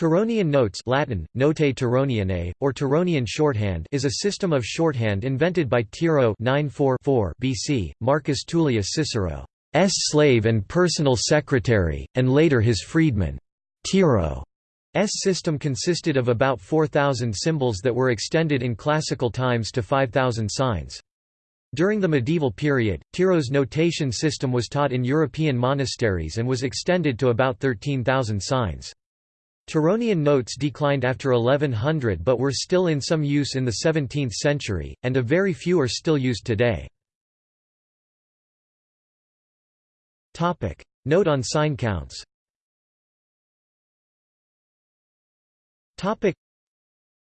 Tironian notes Latin, Notae Tironianae, or Tironian shorthand is a system of shorthand invented by Tiro 944 BC, Marcus Tullius Cicero's slave and personal secretary, and later his freedman. Tiro's system consisted of about 4,000 symbols that were extended in classical times to 5,000 signs. During the medieval period, Tiro's notation system was taught in European monasteries and was extended to about 13,000 signs. Tironian notes declined after 1100 but were still in some use in the 17th century, and a very few are still used today. Note on sign counts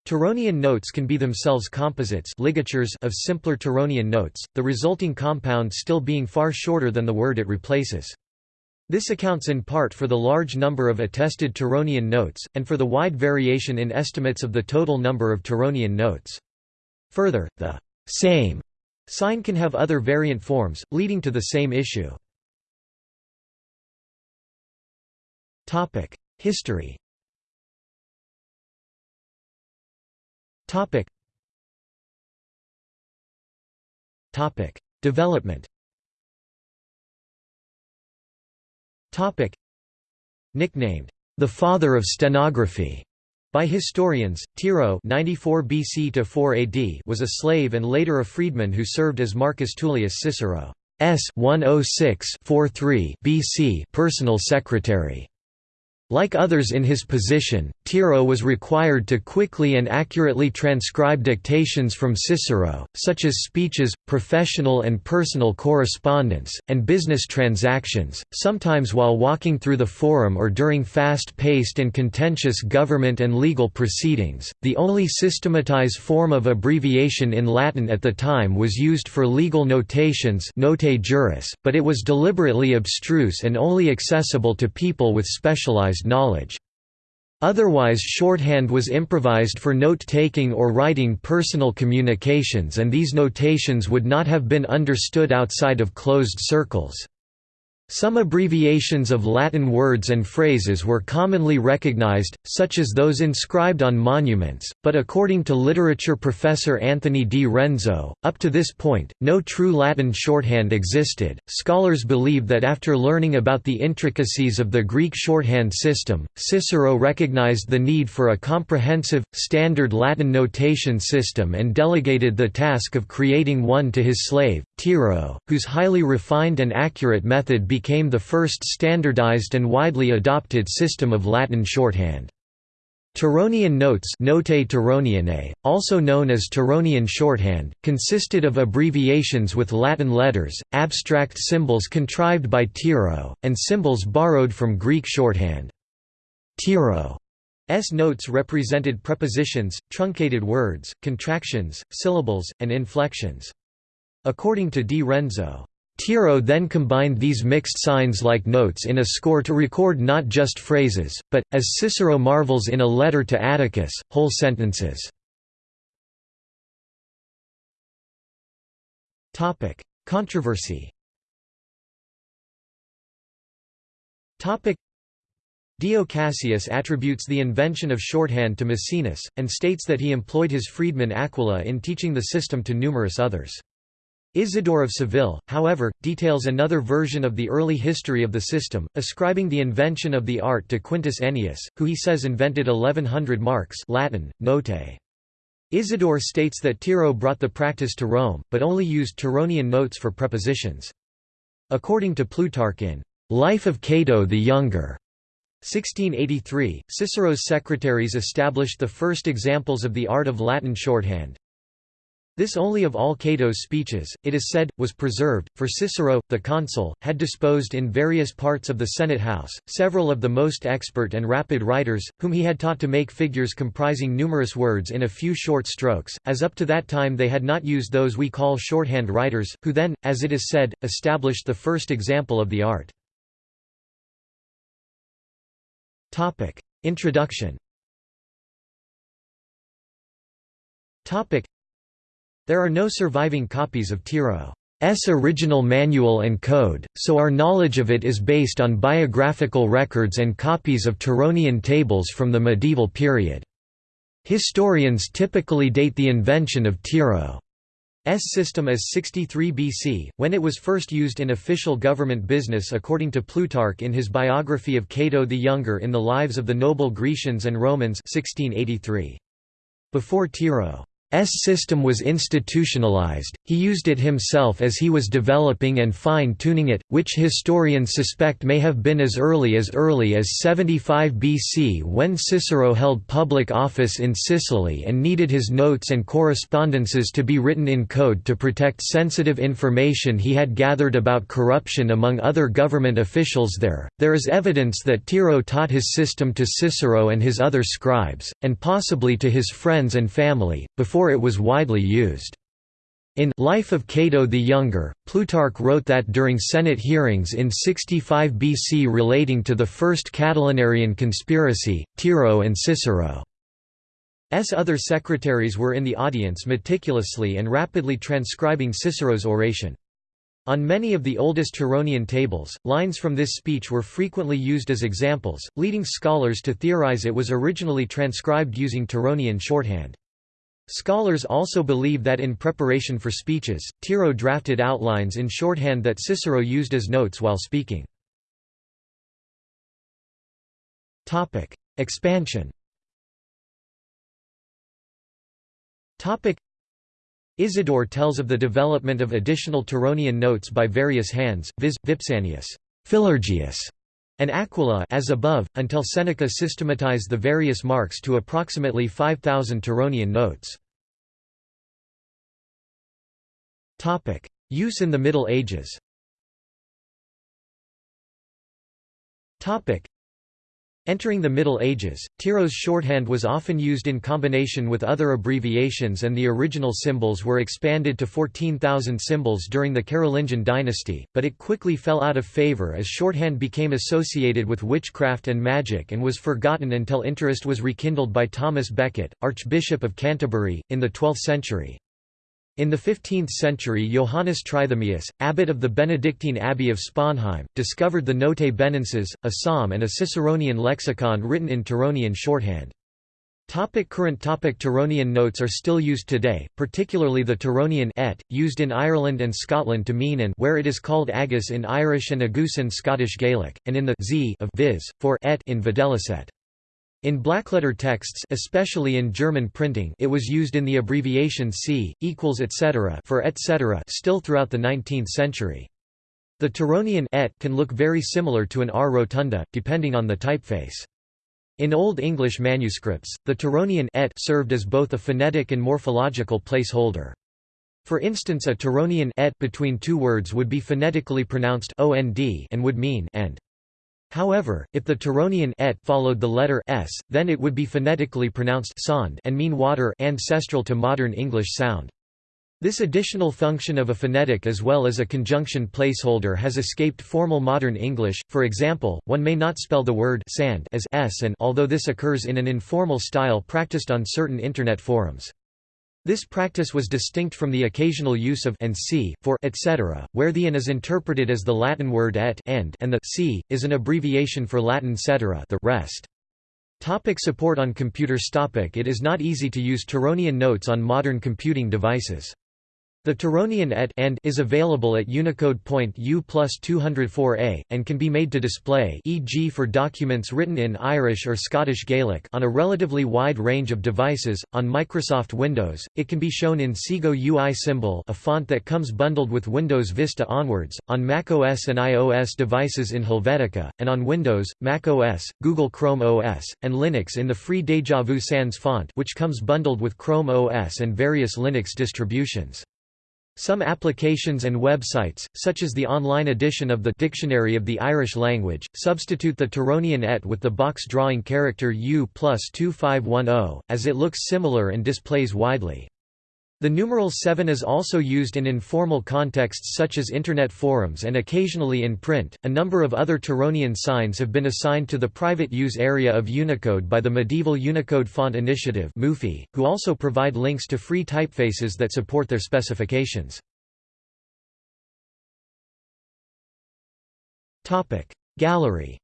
Tironian notes can be themselves composites ligatures of simpler Tironian notes, the resulting compound still being far shorter than the word it replaces. This accounts in part for the large number of attested Tironian notes, and for the wide variation in estimates of the total number of Tironian notes. Further, the same sign can have other variant forms, leading to the same issue. History Development Topic. Nicknamed, the father of stenography, by historians, Tiro 94 BC to 4 AD was a slave and later a freedman who served as Marcus Tullius Cicero's 106 BC personal secretary. Like others in his position, Tiro was required to quickly and accurately transcribe dictations from Cicero, such as speeches, professional and personal correspondence, and business transactions, sometimes while walking through the forum or during fast paced and contentious government and legal proceedings. The only systematized form of abbreviation in Latin at the time was used for legal notations, notae juris, but it was deliberately abstruse and only accessible to people with specialized knowledge. Otherwise shorthand was improvised for note-taking or writing personal communications and these notations would not have been understood outside of closed circles. Some abbreviations of Latin words and phrases were commonly recognized, such as those inscribed on monuments, but according to literature professor Anthony Di Renzo, up to this point, no true Latin shorthand existed. Scholars believe that after learning about the intricacies of the Greek shorthand system, Cicero recognized the need for a comprehensive, standard Latin notation system and delegated the task of creating one to his slave, Tiro, whose highly refined and accurate method became the first standardized and widely adopted system of Latin shorthand. Tironian notes Notae Tironianae, also known as Tironian shorthand, consisted of abbreviations with Latin letters, abstract symbols contrived by Tiro, and symbols borrowed from Greek shorthand. Tiro's notes represented prepositions, truncated words, contractions, syllables, and inflections. According to Di Renzo, Tiro then combined these mixed signs-like notes in a score to record not just phrases, but, as Cicero marvels in a letter to Atticus, whole sentences. Controversy Dio Cassius attributes the invention of shorthand to Maecenas, and states that he employed his freedman Aquila in teaching the system to numerous others. Isidore of Seville, however, details another version of the early history of the system, ascribing the invention of the art to Quintus Ennius, who he says invented 1100 marks Latin, notae. Isidore states that Tiro brought the practice to Rome, but only used Tironian notes for prepositions. According to Plutarch in Life of Cato the Younger, 1683, Cicero's secretaries established the first examples of the art of Latin shorthand. This only of all Cato's speeches, it is said, was preserved, for Cicero, the consul, had disposed in various parts of the Senate house, several of the most expert and rapid writers, whom he had taught to make figures comprising numerous words in a few short strokes, as up to that time they had not used those we call shorthand writers, who then, as it is said, established the first example of the art. Introduction there are no surviving copies of Tiro. original manual and code, so our knowledge of it is based on biographical records and copies of Tironian tables from the medieval period. Historians typically date the invention of Tiro's system as 63 BC, when it was first used in official government business according to Plutarch in his biography of Cato the Younger in the Lives of the Noble Grecians and Romans 1683. Before Tiro's system was institutionalized, he used it himself as he was developing and fine-tuning it, which historians suspect may have been as early as early as 75 BC when Cicero held public office in Sicily and needed his notes and correspondences to be written in code to protect sensitive information he had gathered about corruption among other government officials there. There is evidence that Tiro taught his system to Cicero and his other scribes, and possibly to his friends and family, before before it was widely used. In Life of Cato the Younger, Plutarch wrote that during Senate hearings in 65 BC relating to the First Catilinarian conspiracy, Tiro and Cicero's other secretaries were in the audience meticulously and rapidly transcribing Cicero's oration. On many of the oldest Tironian tables, lines from this speech were frequently used as examples, leading scholars to theorize it was originally transcribed using Tironian shorthand. Scholars also believe that in preparation for speeches, Tiro drafted outlines in shorthand that Cicero used as notes while speaking. Expansion Isidore tells of the development of additional Tironian notes by various hands, viz., Vipsanius, Philurgius, and Aquila as above, until Seneca systematized the various marks to approximately 5,000 Tironian notes. Use in the Middle Ages Entering the Middle Ages, Tiro's shorthand was often used in combination with other abbreviations and the original symbols were expanded to 14,000 symbols during the Carolingian dynasty, but it quickly fell out of favour as shorthand became associated with witchcraft and magic and was forgotten until interest was rekindled by Thomas Becket, Archbishop of Canterbury, in the 12th century. In the 15th century Johannes Trithemius, abbot of the Benedictine Abbey of Sponheim, discovered the Notae Benenses, a psalm and a Ciceronian lexicon written in Tironian shorthand. Topic current topic Tironian notes are still used today, particularly the Tironian et, used in Ireland and Scotland to mean and where it is called agus in Irish and agus in Scottish Gaelic, and in the z of viz, for et in videlicet. In blackletter texts especially in German printing it was used in the abbreviation c, equals etc. for etc. still throughout the 19th century. The Tironian et can look very similar to an r rotunda, depending on the typeface. In Old English manuscripts, the Tironian et served as both a phonetic and morphological placeholder. For instance a Tironian et between two words would be phonetically pronounced and would mean and. However, if the Tironian et followed the letter s, then it would be phonetically pronounced sond and mean water ancestral to modern English sound. This additional function of a phonetic as well as a conjunction placeholder has escaped formal modern English, for example, one may not spell the word sand as s and although this occurs in an informal style practiced on certain Internet forums. This practice was distinct from the occasional use of and c for etc., where the and is interpreted as the Latin word et end and the c is an abbreviation for Latin cetera the rest. Topic support on computers topic It is not easy to use Tironian notes on modern computing devices. The Tironian et and is available at Unicode point U plus 204a, and can be made to display e.g. for documents written in Irish or Scottish Gaelic on a relatively wide range of devices. On Microsoft Windows, it can be shown in Segoe UI symbol a font that comes bundled with Windows Vista onwards, on macOS and iOS devices in Helvetica, and on Windows, macOS, Google Chrome OS, and Linux in the free Deja Vu Sans font which comes bundled with Chrome OS and various Linux distributions. Some applications and websites, such as the online edition of the Dictionary of the Irish Language, substitute the Tironian et with the box drawing character U plus 2510, as it looks similar and displays widely. The numeral 7 is also used in informal contexts such as internet forums and occasionally in print. A number of other Tironian signs have been assigned to the private use area of Unicode by the medieval Unicode Font Initiative, MUFI, who also provide links to free typefaces that support their specifications. Gallery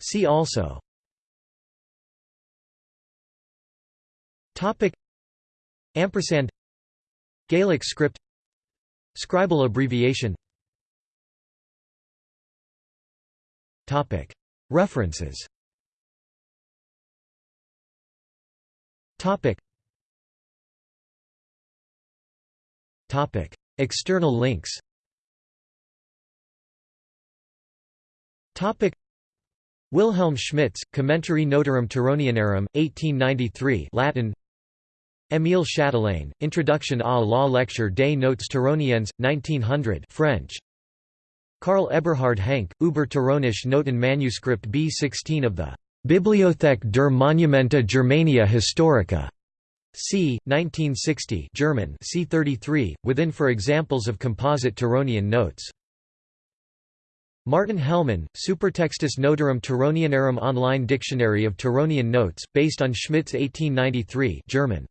See also. Topic. Ampersand. Gaelic script. Scribal abbreviation. Topic. References. Topic. Topic. External links. Topic Wilhelm Schmitz, Commentary Notarum Tironianarum, 1893 Latin Émile Chatelain, Introduction à la lecture des notes Tironiennes, 1900 French. Karl Eberhard Henke, Über Tironische Noten Manuscript B16 of the Bibliothek der Monumenta Germaniae Historica. c. 1960 German c. 33, within for examples of composite Tironian notes. Martin Hellmann, Supertextus Notarum Tironianarum Online Dictionary of Tironian Notes, based on Schmitz 1893 German.